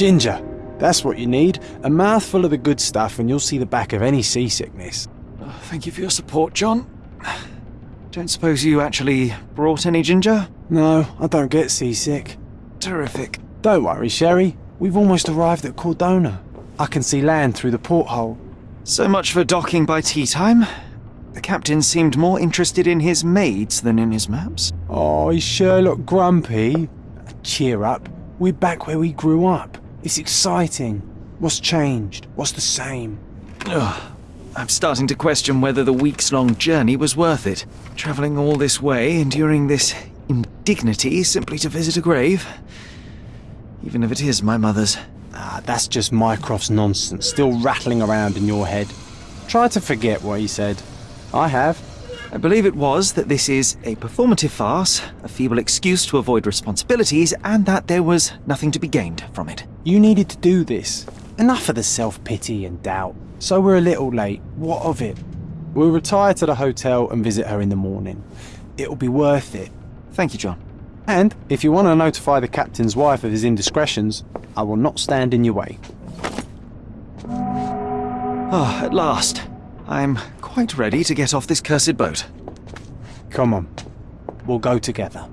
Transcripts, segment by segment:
Ginger. That's what you need. A mouthful of the good stuff and you'll see the back of any seasickness. Oh, thank you for your support, John. Don't suppose you actually brought any ginger? No, I don't get seasick. Terrific. Don't worry, Sherry. We've almost arrived at Cordona. I can see land through the porthole. So much for docking by tea time. The captain seemed more interested in his maids than in his maps. Oh, is Sherlock grumpy? Cheer up. We're back where we grew up. It's exciting. What's changed? What's the same? Ugh. I'm starting to question whether the weeks long journey was worth it. Travelling all this way, enduring this indignity simply to visit a grave. Even if it is my mother's. Ah, that's just Mycroft's nonsense, still rattling around in your head. Try to forget what he said. I have. I believe it was that this is a performative farce, a feeble excuse to avoid responsibilities, and that there was nothing to be gained from it. You needed to do this. Enough of the self-pity and doubt. So we're a little late. What of it? We'll retire to the hotel and visit her in the morning. It'll be worth it. Thank you, John. And if you want to notify the captain's wife of his indiscretions, I will not stand in your way. Ah, at last. I'm quite ready to get off this cursed boat. Come on. We'll go together.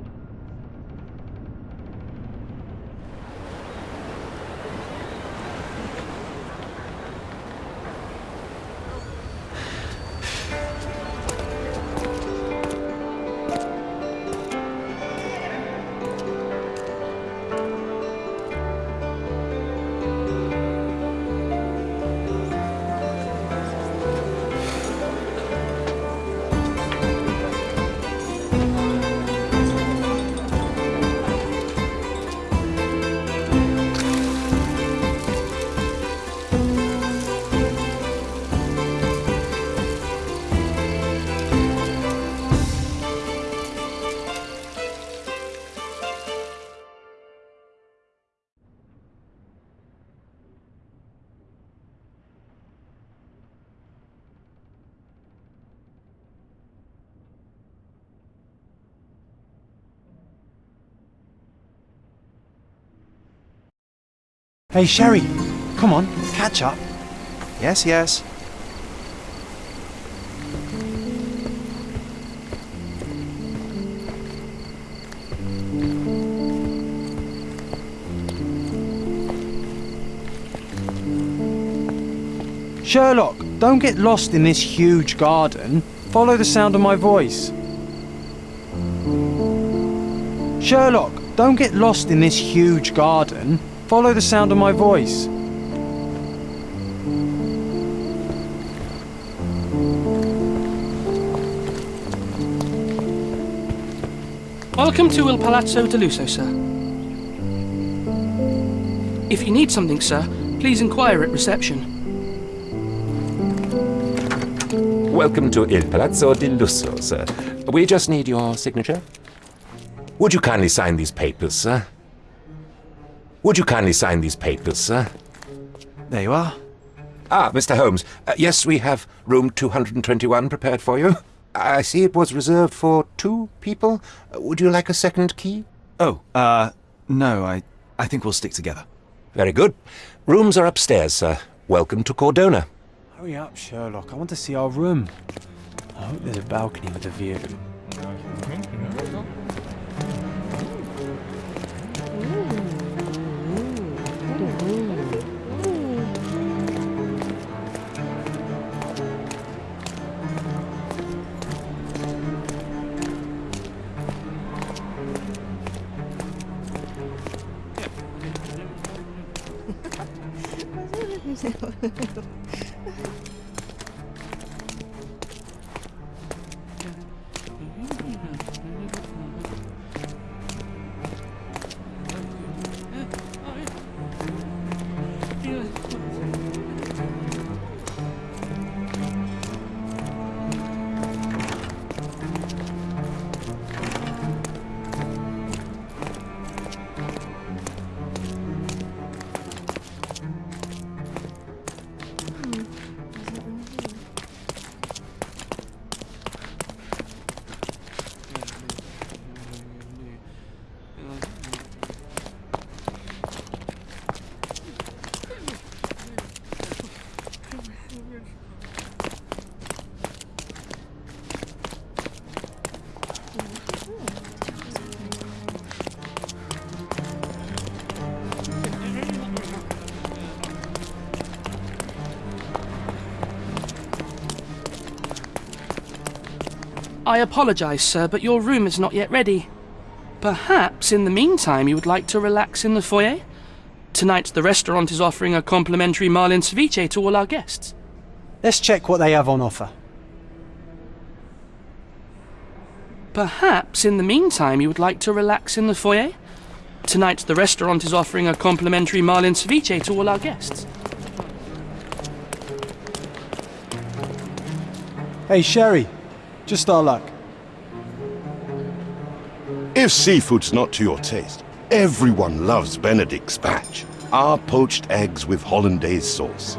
Hey, Sherry. Come on, catch up. Yes, yes. Sherlock, don't get lost in this huge garden. Follow the sound of my voice. Sherlock, don't get lost in this huge garden. Follow the sound of my voice. Welcome to Il Palazzo de Lusso, sir. If you need something, sir, please inquire at reception. Welcome to Il Palazzo di Lusso, sir. We just need your signature. Would you kindly sign these papers, sir? Would you kindly sign these papers, sir? There you are. Ah, Mr. Holmes. Uh, yes, we have room 221 prepared for you. I see it was reserved for two people. Uh, would you like a second key? Oh, uh, no, I, I think we'll stick together. Very good. Rooms are upstairs, sir. Welcome to Cordona. Hurry up, Sherlock. I want to see our room. I hope there's a balcony with a view. 对嗯。I apologize, sir, but your room is not yet ready. Perhaps in the meantime you would like to relax in the foyer? Tonight the restaurant is offering a complimentary marlin ceviche to all our guests. Let's check what they have on offer. Perhaps in the meantime you would like to relax in the foyer? Tonight the restaurant is offering a complimentary marlin ceviche to all our guests. Hey, Sherry, just our luck. If seafood's not to your taste, everyone loves Benedict's batch. Our poached eggs with hollandaise sauce.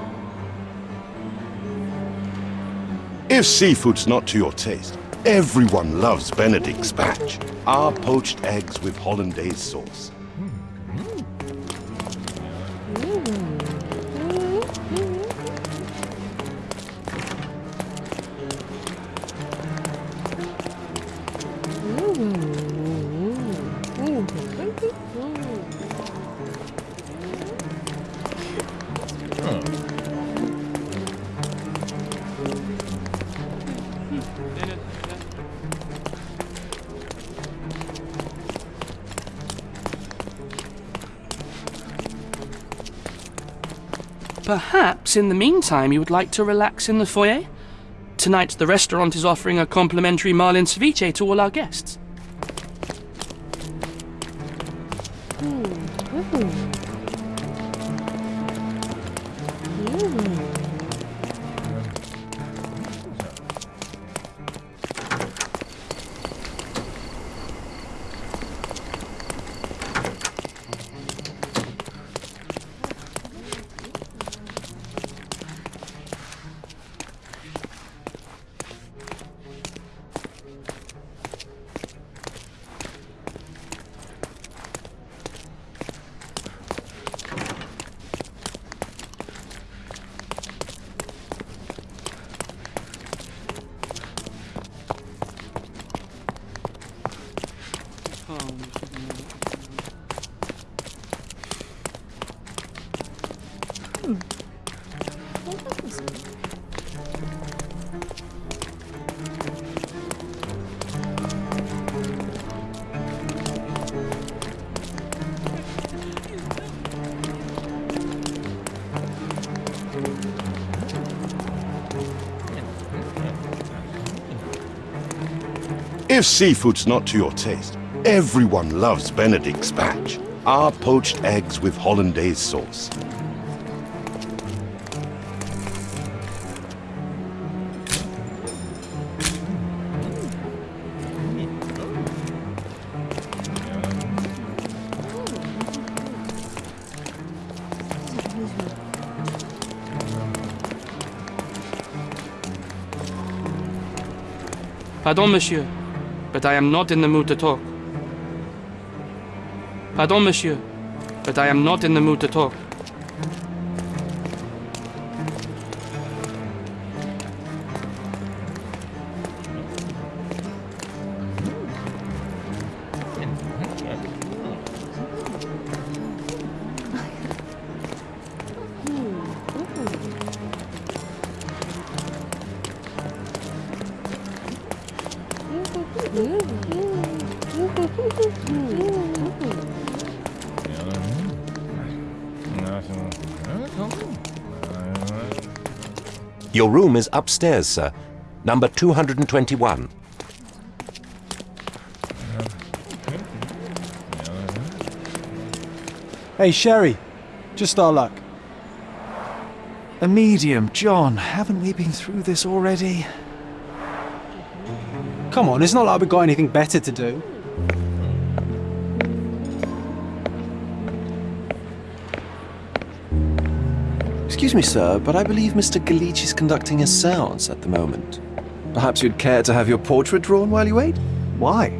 If seafood's not to your taste, everyone loves Benedict's batch. Our poached eggs with hollandaise sauce. Perhaps in the meantime you would like to relax in the foyer? Tonight the restaurant is offering a complimentary marlin ceviche to all our guests. Hmm, hmm. If seafood's not to your taste, everyone loves Benedict's batch. Our poached eggs with hollandaise sauce. Pardon, monsieur, but I am not in the mood to talk. Pardon, monsieur, but I am not in the mood to talk. Your room is upstairs, sir. Number 221. Hey, Sherry, just our luck. A medium, John. Haven't we been through this already? Come on, it's not like we've got anything better to do. Excuse me, sir, but I believe Mr. Galich is conducting a seance at the moment. Perhaps you'd care to have your portrait drawn while you wait? Why?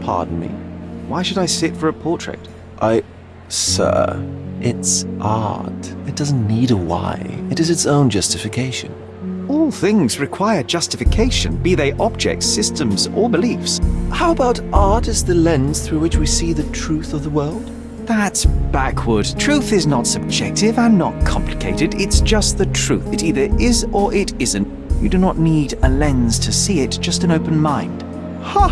Pardon me. Why should I sit for a portrait? I. Sir, it's art. It doesn't need a why. It is its own justification. All things require justification, be they objects, systems, or beliefs. How about art as the lens through which we see the truth of the world? That's backward. Truth is not subjective and not complicated. It's just the truth. It either is or it isn't. You do not need a lens to see it, just an open mind. Ha!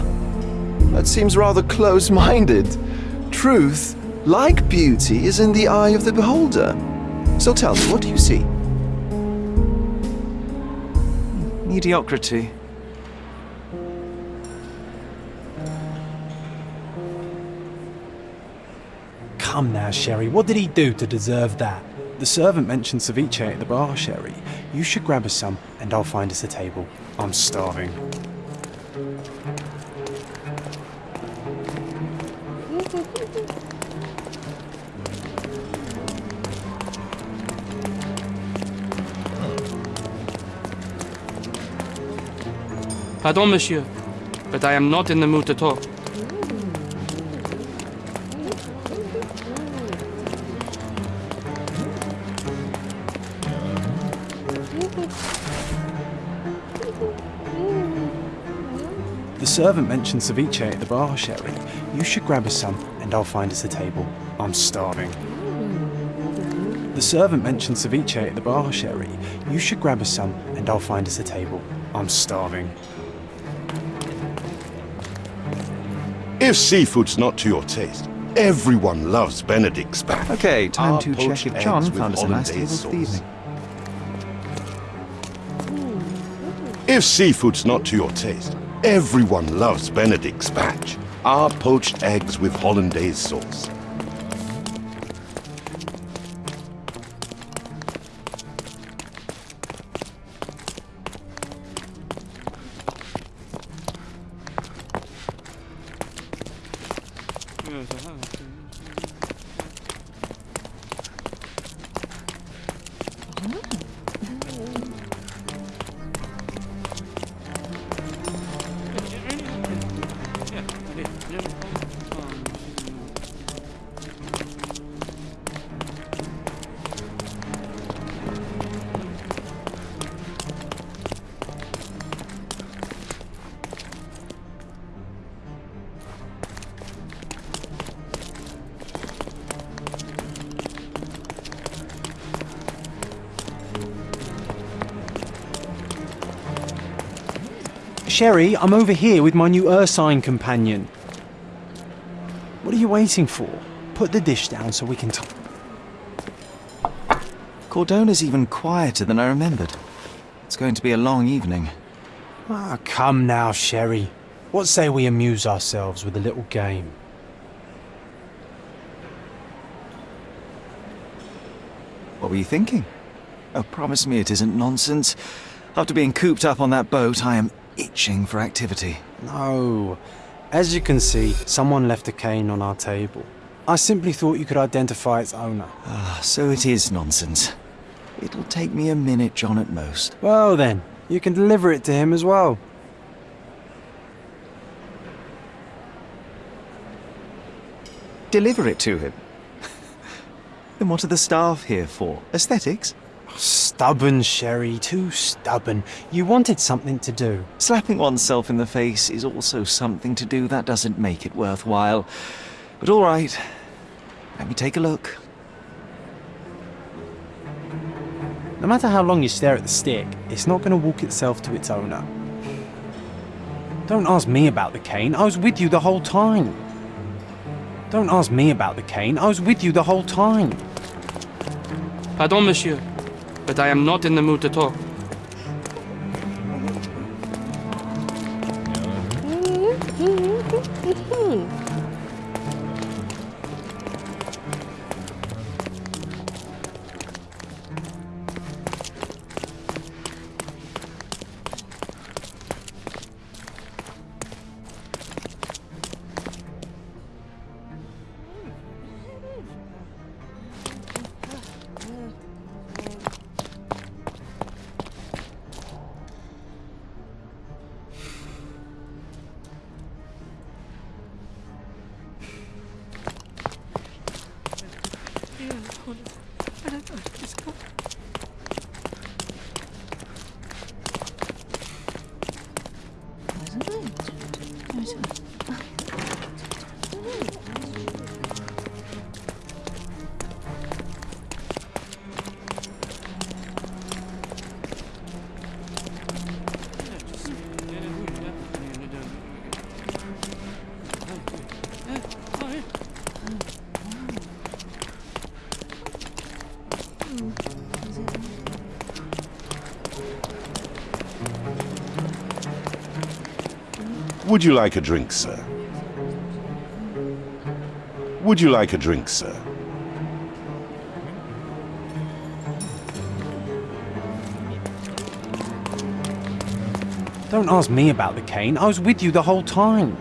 That seems rather close minded. Truth, like beauty, is in the eye of the beholder. So tell me, what do you see? Mediocrity. Come now, Sherry, what did he do to deserve that? The servant mentioned ceviche at the bar, Sherry. You should grab us some, and I'll find us a table. I'm starving. Pardon, monsieur, but I am not in the mood to talk. Servant mentioned ceviche at the bar, Sherry. You should grab us some, and I'll find us a table. I'm starving. The servant mentioned ceviche at the bar, Sherry. You should grab us some, and I'll find us a table. I'm starving. If seafood's not to your taste, everyone loves Benedict's spatch. Okay, time Our to check if John found us a nice table hollandaise for the sauce. evening. If seafood's not to your taste, everyone loves Benedict's batch. Our poached eggs with hollandaise sauce. Sherry, I'm over here with my new Ursine companion. What are you waiting for? Put the dish down so we can talk. Cordona's even quieter than I remembered. It's going to be a long evening. Ah, come now, Sherry. What say we amuse ourselves with a little game? What were you thinking? Oh, promise me it isn't nonsense. After being cooped up on that boat, I am itching for activity. No. As you can see, someone left a cane on our table. I simply thought you could identify its owner. Ah, so it is nonsense. It'll take me a minute, John, at most. Well then, you can deliver it to him as well. Deliver it to him. then what are the staff here for? Aesthetics? Stubborn, Sherry, too stubborn. You wanted something to do. Slapping oneself in the face is also something to do that doesn't make it worthwhile. But all right, let me take a look. No matter how long you stare at the stick, it's not going to walk itself to its owner. Don't ask me about the cane, I was with you the whole time. Don't ask me about the cane, I was with you the whole time. Pardon, monsieur, but I am not in the mood to talk. Would you like a drink, sir? Would you like a drink, sir? Don't ask me about the cane. I was with you the whole time.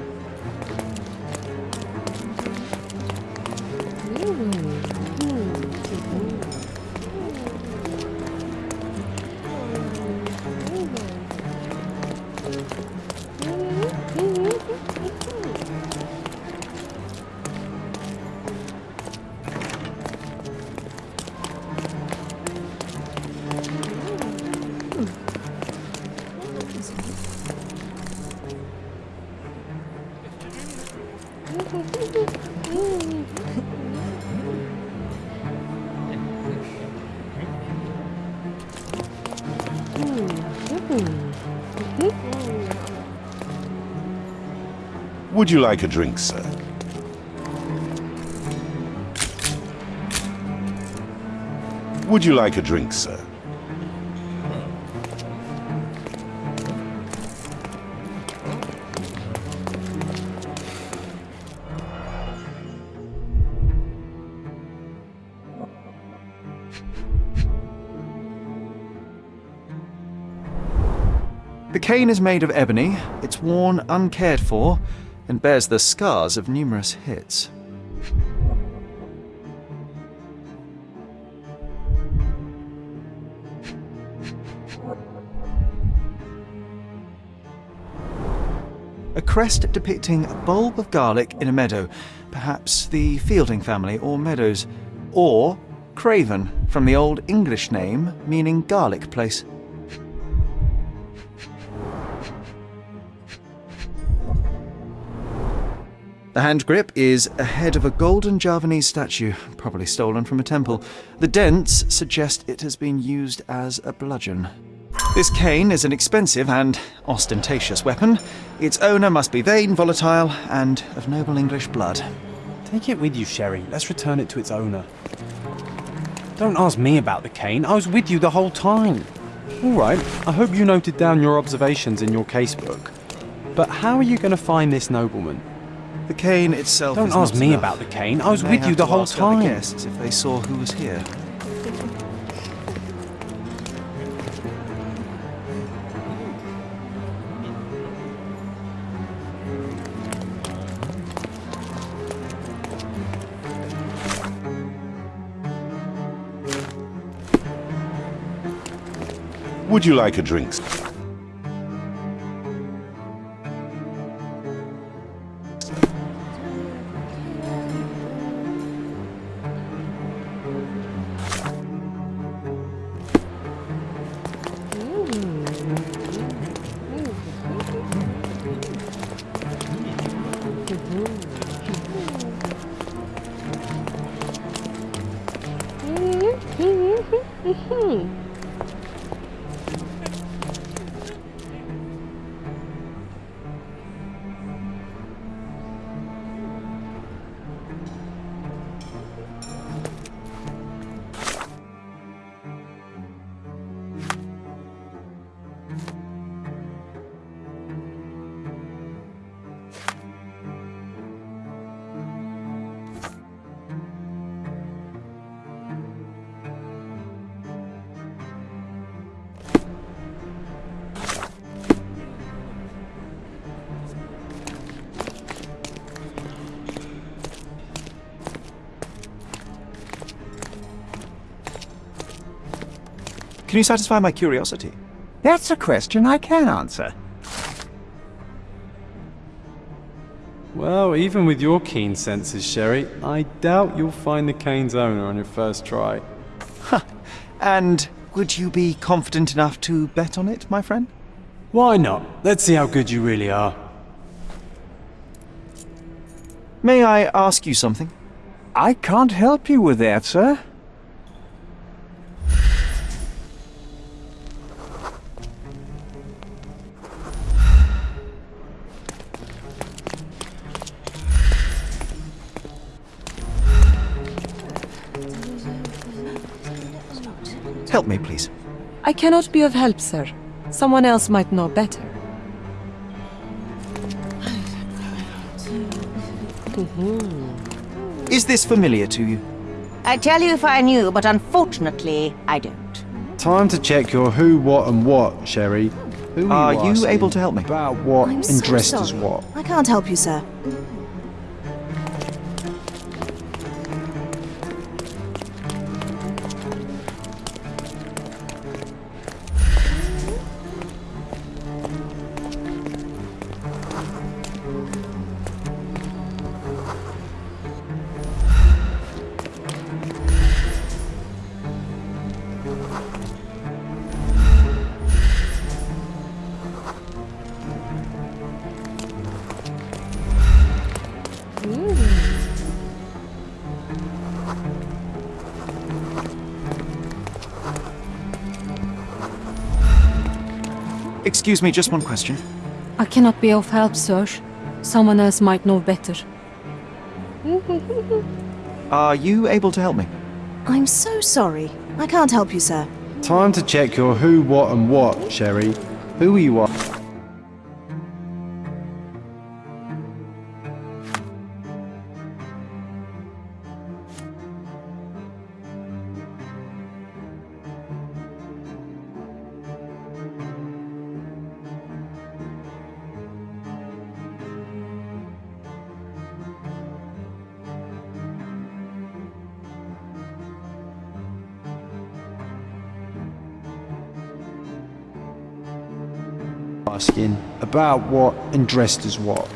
Would you like a drink, sir? Would you like a drink, sir? The cane is made of ebony, it's worn uncared for, and bears the scars of numerous hits. A crest depicting a bulb of garlic in a meadow, perhaps the Fielding family or Meadows, or Craven from the Old English name meaning garlic place. The hand grip is a head of a golden Javanese statue, probably stolen from a temple. The dents suggest it has been used as a bludgeon. This cane is an expensive and ostentatious weapon. Its owner must be vain, volatile, and of noble English blood. Take it with you, Sherry. Let's return it to its owner. Don't ask me about the cane. I was with you the whole time. All right, I hope you noted down your observations in your casebook. But how are you going to find this nobleman? The cane itself Don't is ask not me enough. about the cane. I was with you the to whole ask other time. guests if they saw who was here. Would you like a drink, Can you satisfy my curiosity? That's a question I can answer. Well, even with your keen senses, Sherry, I doubt you'll find the cane's owner on your first try. And would you be confident enough to bet on it, my friend? Why not? Let's see how good you really are. May I ask you something? I can't help you with that, sir. Help me, please. I cannot be of help, sir. Someone else might know better. Mm-hmm. Is this familiar to you? I'd tell you if I knew, but unfortunately, I don't. Time to check your who, what, and what, Sherry. Who are you, are you able to help me? About what I'm and dressed sorry. as what? I can't help you, sir. Excuse me, just one question. I cannot be of help, Serge. Someone else might know better. Are you able to help me? I'm so sorry. I can't help you, sir. Time to check your who, what, and what, Sherry. Who are you are? About what and dressed as what?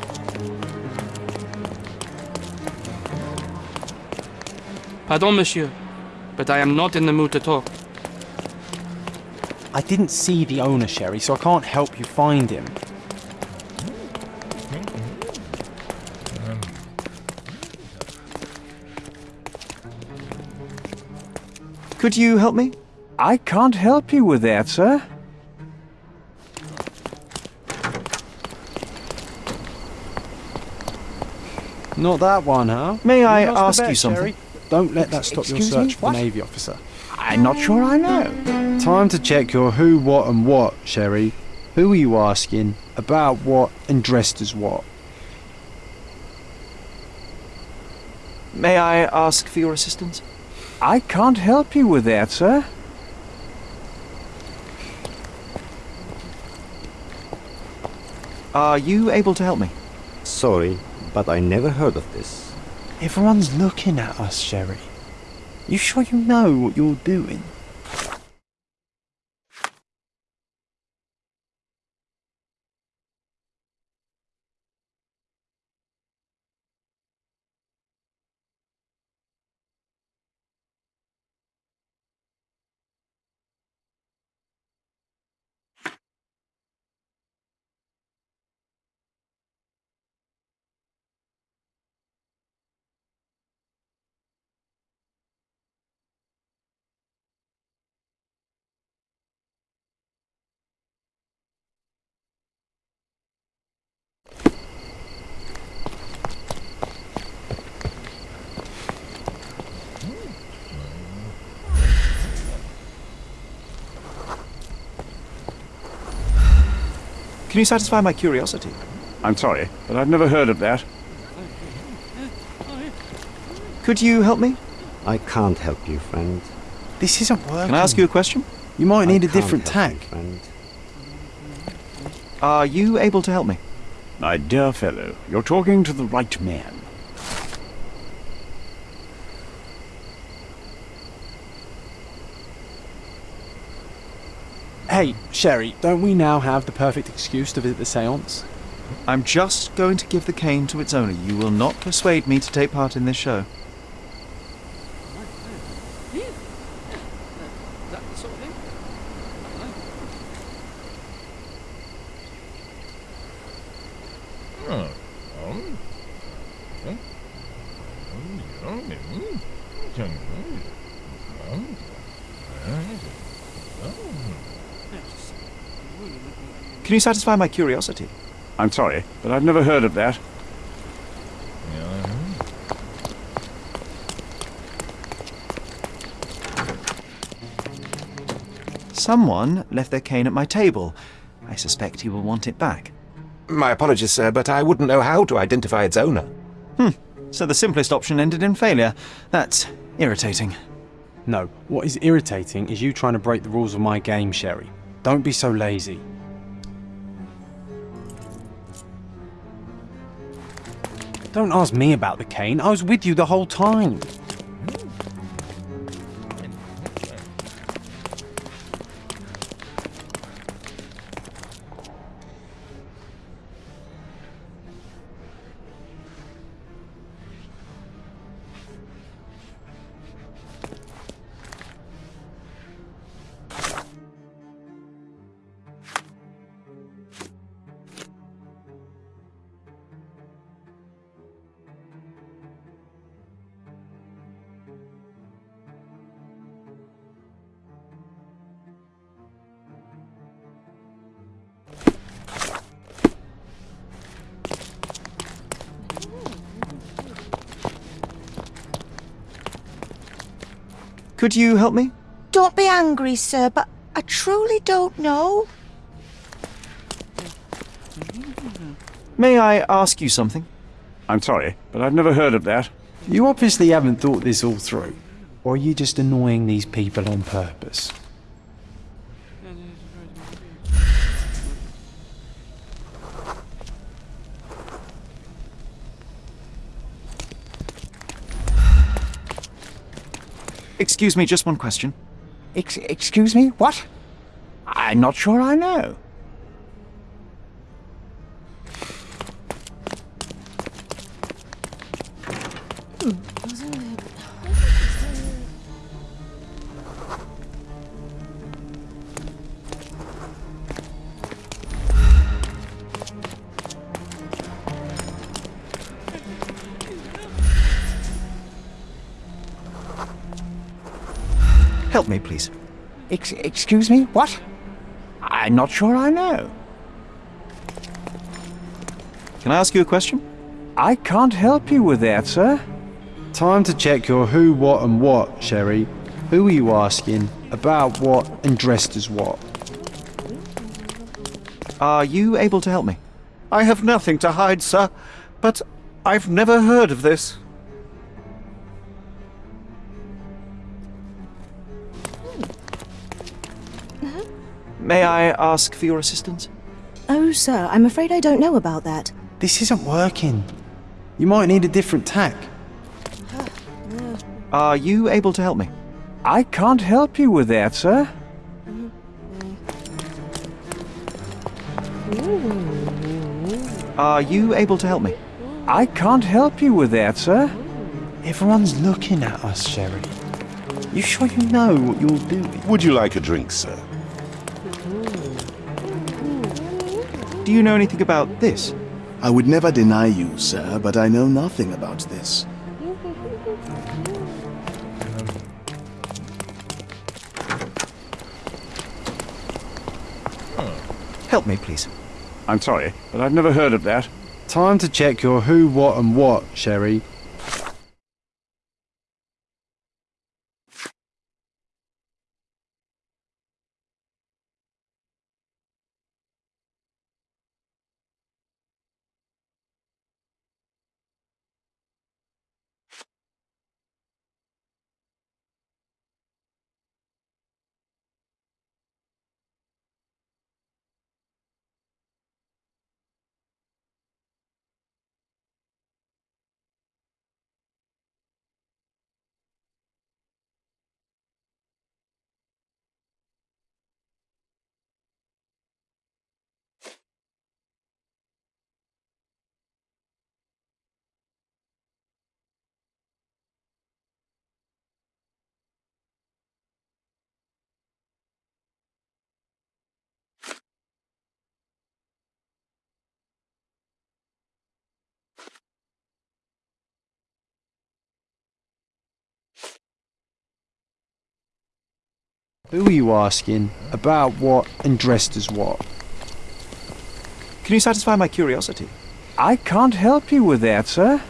Pardon, monsieur, but I am not in the mood to talk. I didn't see the owner, Sherry, so I can't help you find him. Could you help me? I can't help you with that, sir. Not that one, huh? May I ask bet, you something? Sherry. Don't let that stop your Excuse me? search for What? the Navy officer. I'm not sure I know. Time to check your who, what, and what, Sherry. Who are you asking? About what and dressed as what? May I ask for your assistance? I can't help you with that, sir. Are you able to help me? Sorry, but I never heard of this. Everyone's looking at us, Sherry. You sure you know what you're doing? Can you satisfy my curiosity? I'm sorry, but I've never heard of that. Could you help me? I can't help you, friend. This isn't working. Can I ask you a question? You might need I a different can't help tack. you, friend. Are you able to help me? My dear fellow, you're talking to the right man. Hey, Sherry, don't we now have the perfect excuse to visit the seance? I'm just going to give the cane to its owner. You will not persuade me to take part in this show. Can you satisfy my curiosity? I'm sorry, but I've never heard of that. Someone left their cane at my table. I suspect he will want it back. My apologies, sir, but I wouldn't know how to identify its owner. Hmm. So the simplest option ended in failure. That's irritating. No, what is irritating is you trying to break the rules of my game, Sherry. Don't be so lazy. Don't ask me about the cane. I was with you the whole time. Could you help me? Don't be angry, sir, but I truly don't know. May I ask you something? I'm sorry, but I've never heard of that. You obviously haven't thought this all through. Or are you just annoying these people on purpose? Excuse me, just one question. Ex excuse me? What? I'm not sure I know. Help me, please. Ex excuse me? What? I'm not sure I know. Can I ask you a question? I can't help you with that, sir. Time to check your who, what, and what, Sherry. Who are you asking? About what? And dressed as what? Are you able to help me? I have nothing to hide, sir, but I've never heard of this. May I ask for your assistance? Oh, sir, I'm afraid I don't know about that. This isn't working. You might need a different tack. Are you able to help me? I can't help you with that, sir. Are you able to help me? I can't help you with that, sir. Everyone's looking at us, Sherry. You sure you know what you're doing? Would you like a drink, sir? Do you know anything about this? I would never deny you, sir, but I know nothing about this. Help me, please. I'm sorry, but I've never heard of that. Time to check your who, what, and what, Sherry. Who are you asking? About what? And dressed as what? Can you satisfy my curiosity? I can't help you with that, sir.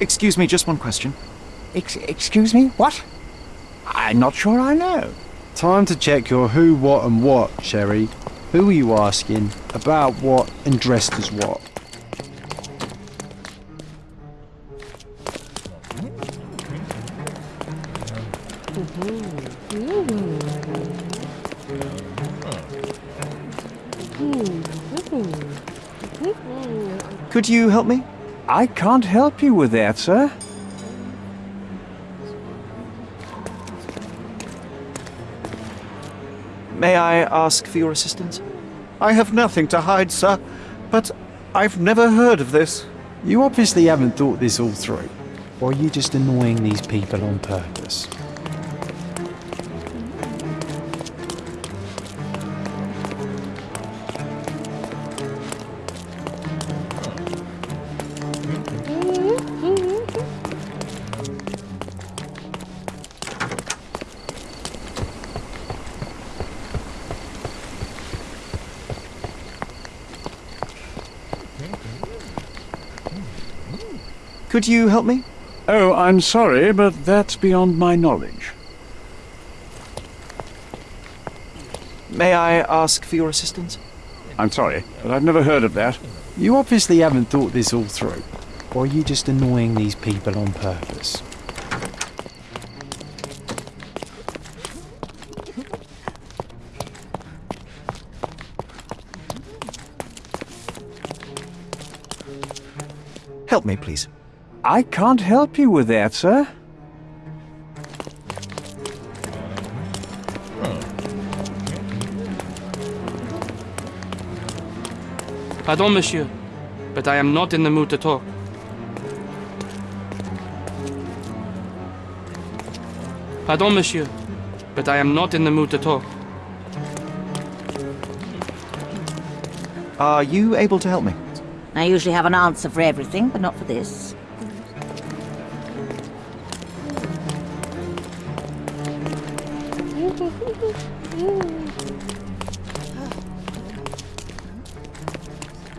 Excuse me, just one question. Ex excuse me? What? I'm not sure I know. Time to check your who, what, and what, Sherry. Who are you asking? About what and dressed as what? Could you help me? I can't help you with that, sir. May I ask for your assistance? I have nothing to hide, sir, but I've never heard of this. You obviously haven't thought this all through. Or are you just annoying these people on purpose? Could you help me? Oh, I'm sorry, but that's beyond my knowledge. May I ask for your assistance? I'm sorry, but I've never heard of that. You obviously haven't thought this all through. Or are you just annoying these people on purpose? Help me, please. I can't help you with that, sir. Pardon, monsieur, but I am not in the mood to talk. Pardon, monsieur, but I am not in the mood to talk. Are you able to help me? I usually have an answer for everything, but not for this.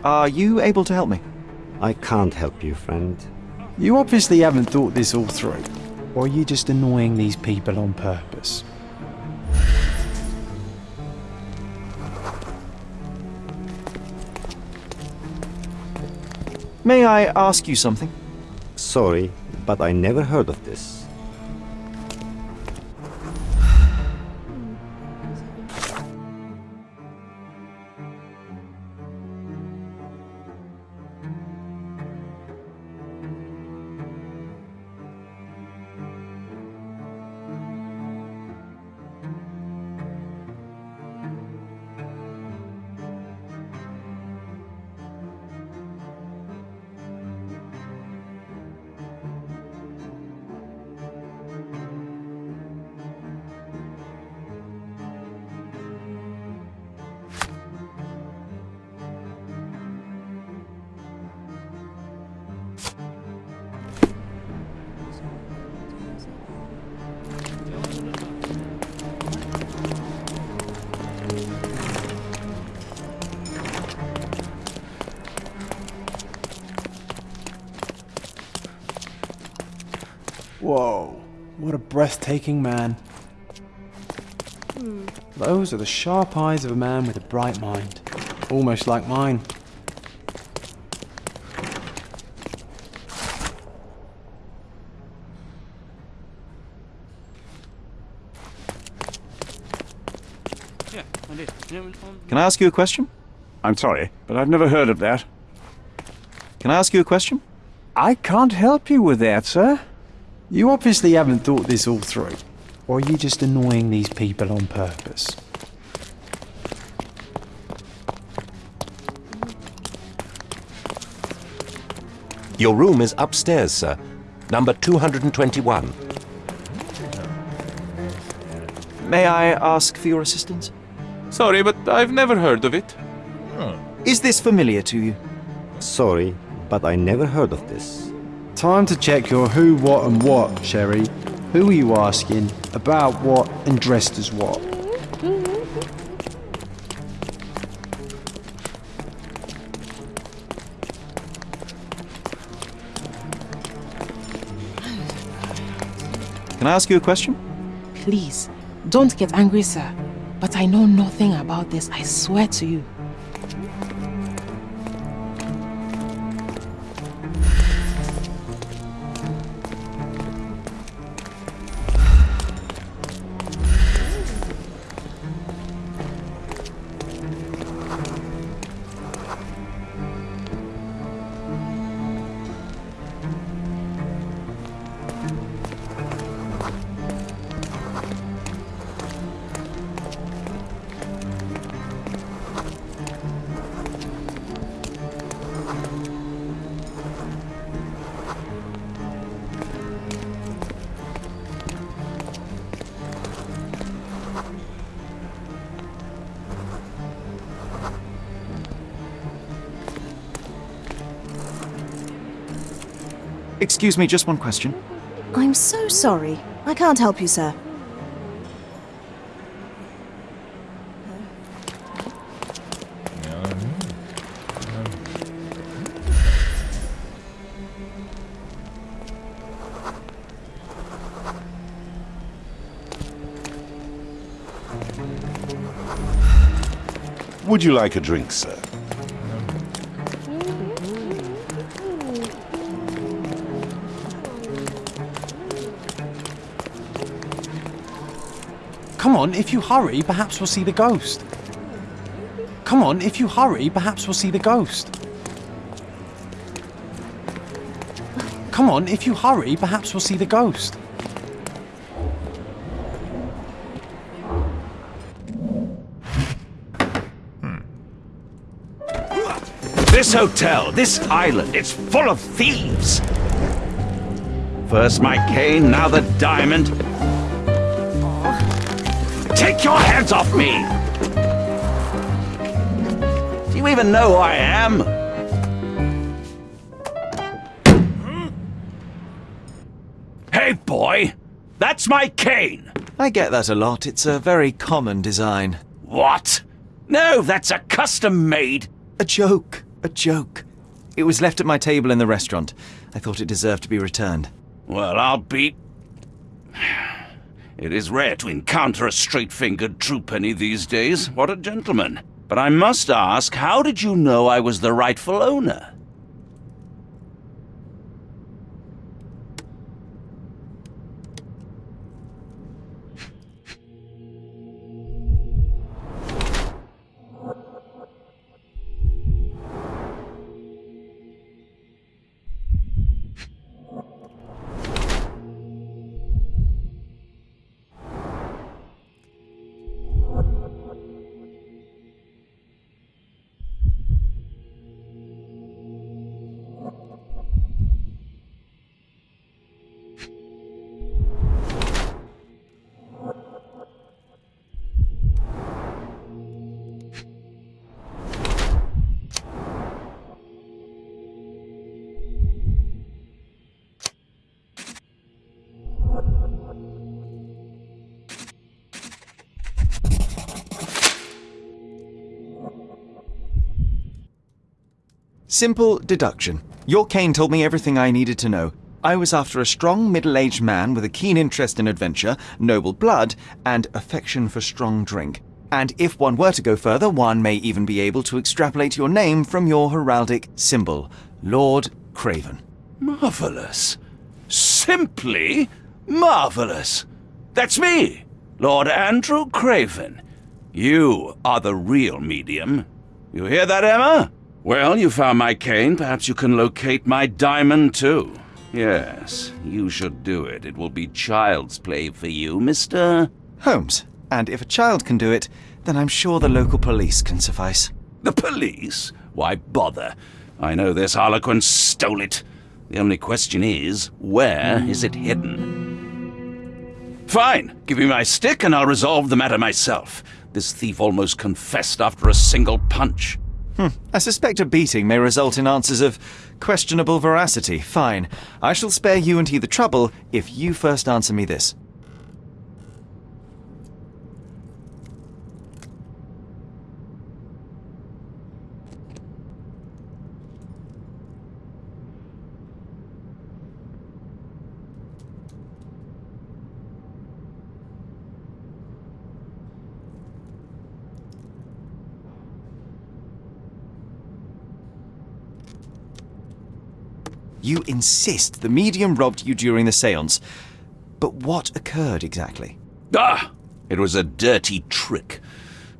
Are you able to help me? I can't help you, friend. You obviously haven't thought this all through. Or are you just annoying these people on purpose? May I ask you something? Sorry, but I never heard of this. Whoa, what a breathtaking man. Those are the sharp eyes of a man with a bright mind. Almost like mine. Yeah, I did. Can I ask you a question? I'm sorry, but I've never heard of that. Can I ask you a question? I can't help you with that, sir. You obviously haven't thought this all through. Or are you just annoying these people on purpose? Your room is upstairs, sir. Number 221. May I ask for your assistance? Sorry, but I've never heard of it. Hmm. Is this familiar to you? Sorry, but I never heard of this. Time to check your who, what, and what, Sherry. Who are you asking? About what and dressed as what? Can I ask you a question? Please, don't get angry, sir. But I know nothing about this, I swear to you. Excuse me, just one question. I'm so sorry. I can't help you, sir. Would you like a drink, sir? Come on, if you hurry, perhaps we'll see the ghost. Come on, if you hurry, perhaps we'll see the ghost. Come on, if you hurry, perhaps we'll see the ghost. This hotel, this island, it's full of thieves. First my cane, now the diamond. Take your hands off me! Do you even know who I am? Hey, boy! That's my cane! I get that a lot. It's a very common design. What? No, that's a custom made. A joke. A joke. It was left at my table in the restaurant. I thought it deserved to be returned. Well, I'll be. It is rare to encounter a straight fingered true penny these days. What a gentleman. But I must ask, how did you know I was the rightful owner? Simple deduction. Your cane told me everything I needed to know. I was after a strong middle aged man with a keen interest in adventure, noble blood, and affection for strong drink. And if one were to go further, one may even be able to extrapolate your name from your heraldic symbol, Lord Craven. Marvelous. Simply marvelous. That's me, Lord Andrew Craven. You are the real medium. You hear that, Emma? Well, you found my cane. Perhaps you can locate my diamond, too. Yes, you should do it. It will be child's play for you, Mr. Holmes. And if a child can do it, then I'm sure the local police can suffice. The police? Why bother? I know this harlequin stole it. The only question is, where is it hidden? Fine, give me my stick and I'll resolve the matter myself. This thief almost confessed after a single punch. Hmm. I suspect a beating may result in answers of questionable veracity. Fine. I shall spare you and he the trouble if you first answer me this. You insist the medium robbed you during the seance. But what occurred exactly? Ah! It was a dirty trick.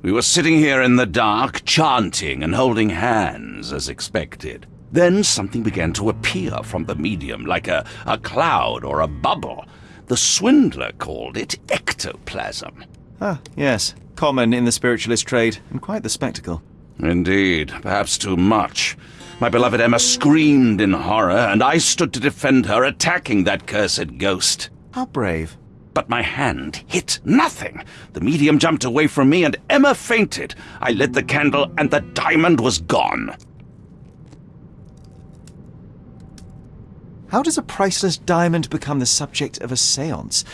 We were sitting here in the dark, chanting and holding hands as expected. Then something began to appear from the medium, like a, a cloud or a bubble. The swindler called it ectoplasm. Ah, yes. Common in the spiritualist trade, and quite the spectacle. Indeed, perhaps too much. My beloved Emma screamed in horror, and I stood to defend her, attacking that cursed ghost. How brave. But my hand hit nothing. The medium jumped away from me, and Emma fainted. I lit the candle, and the diamond was gone. How does a priceless diamond become the subject of a seance?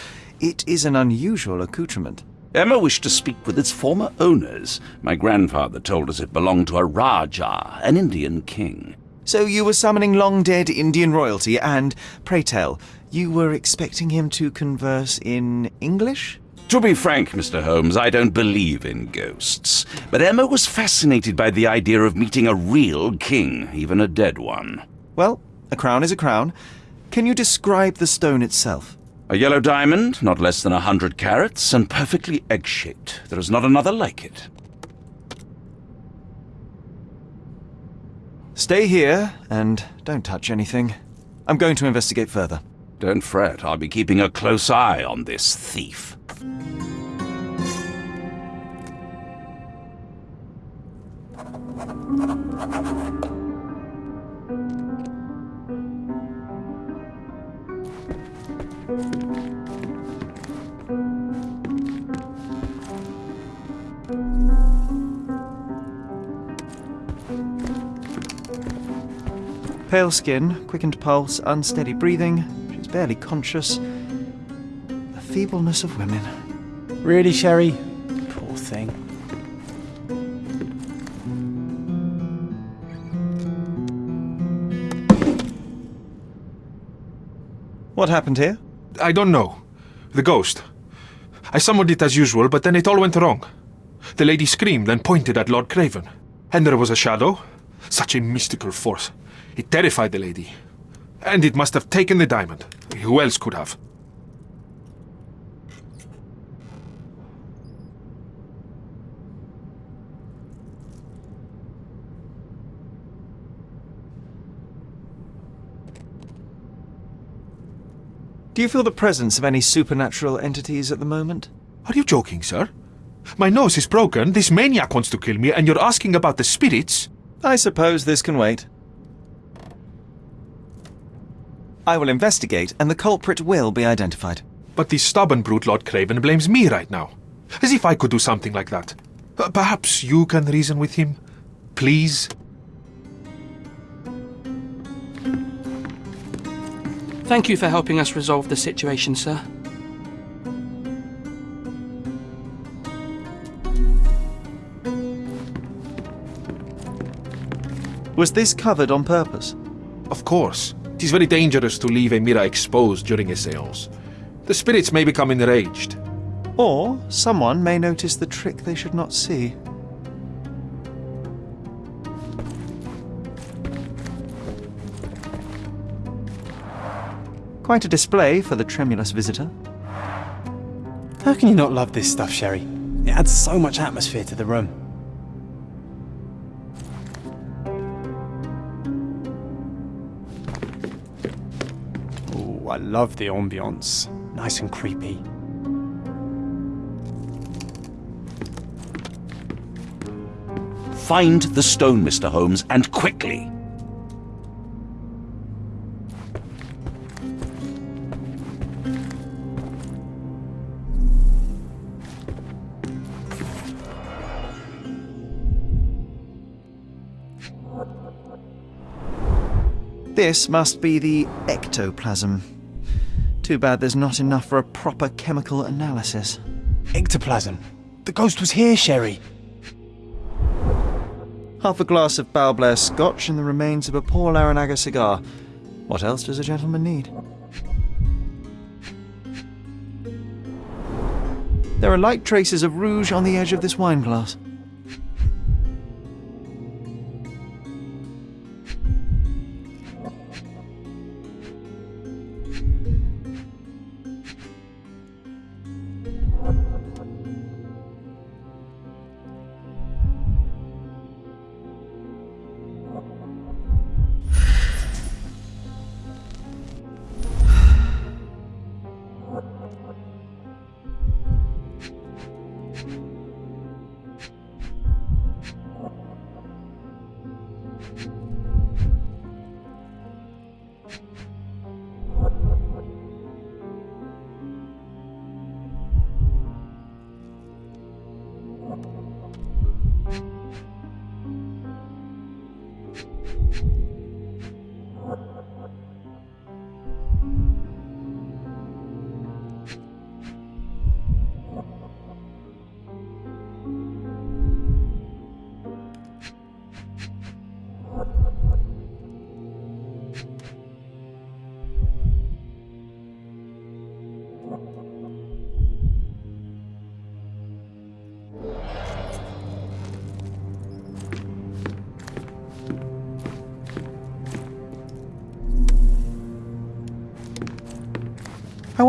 It is an unusual accoutrement. Emma wished to speak with its former owners. My grandfather told us it belonged to a Rajah, an Indian king. So you were summoning long dead Indian royalty, and, pray tell, you were expecting him to converse in English? To be frank, Mr. Holmes, I don't believe in ghosts. But Emma was fascinated by the idea of meeting a real king, even a dead one. Well, a crown is a crown. Can you describe the stone itself? A yellow diamond, not less than a hundred carats, and perfectly egg-shaped. There is not another like it. Stay here, and don't touch anything. I'm going to investigate further. Don't fret, I'll be keeping a close eye on this thief. Pale skin, quickened pulse, unsteady breathing. She's barely conscious. The feebleness of women. Really, Sherry? Poor thing. What happened here? I don't know. The ghost. I summoned it as usual, but then it all went wrong. The lady screamed and pointed at Lord Craven. And there was a shadow. Such a mystical force. It terrified the lady. And it must have taken the diamond. Who else could have? Do you feel the presence of any supernatural entities at the moment? Are you joking, sir? My nose is broken, this maniac wants to kill me, and you're asking about the spirits? I suppose this can wait. I will investigate, and the culprit will be identified. But this stubborn brute Lord Craven blames me right now. As if I could do something like that. Uh, perhaps you can reason with him? Please? Thank you for helping us resolve the situation, sir. Was this covered on purpose? Of course. It is very dangerous to leave a mirror exposed during a seance. The spirits may become enraged. Or someone may notice the trick they should not see. Quite a display for the tremulous visitor. How can you not love this stuff, Sherry? It adds so much atmosphere to the room. Oh, I love the ambience. Nice and creepy. Find the stone, Mr. Holmes, and quickly. This must be the ectoplasm. Too bad there's not enough for a proper chemical analysis. Ectoplasm? The ghost was here, Sherry. Half a glass of Balblair scotch and the remains of a Por Larrañaga cigar. What else does a gentleman need? There are light traces of rouge on the edge of this wine glass.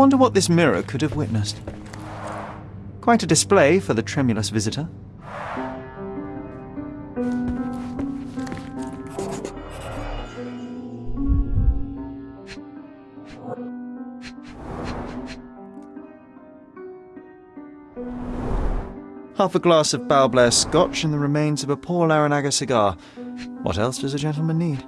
Wonder what this mirror could have witnessed. Quite a display for the tremulous visitor. Half a glass of Balblair scotch and the remains of a Por Larrañaga cigar. What else does a gentleman need?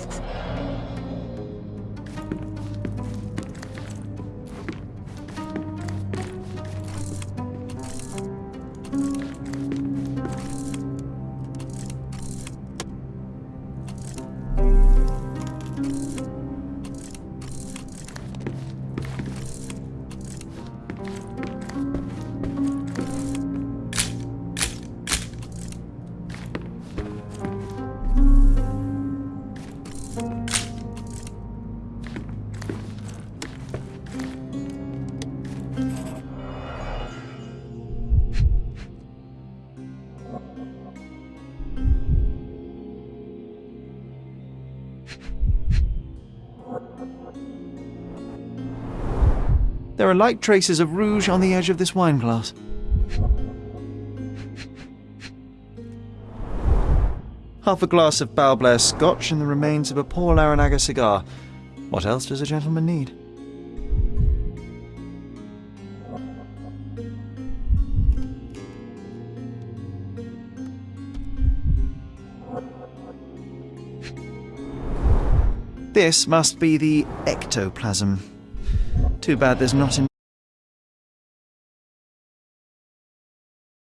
で There are light traces of rouge on the edge of this wine glass. Half a glass of Balblair scotch and the remains of a Por Larrañaga cigar. What else does a gentleman need? This must be the ectoplasm. Too bad there's not an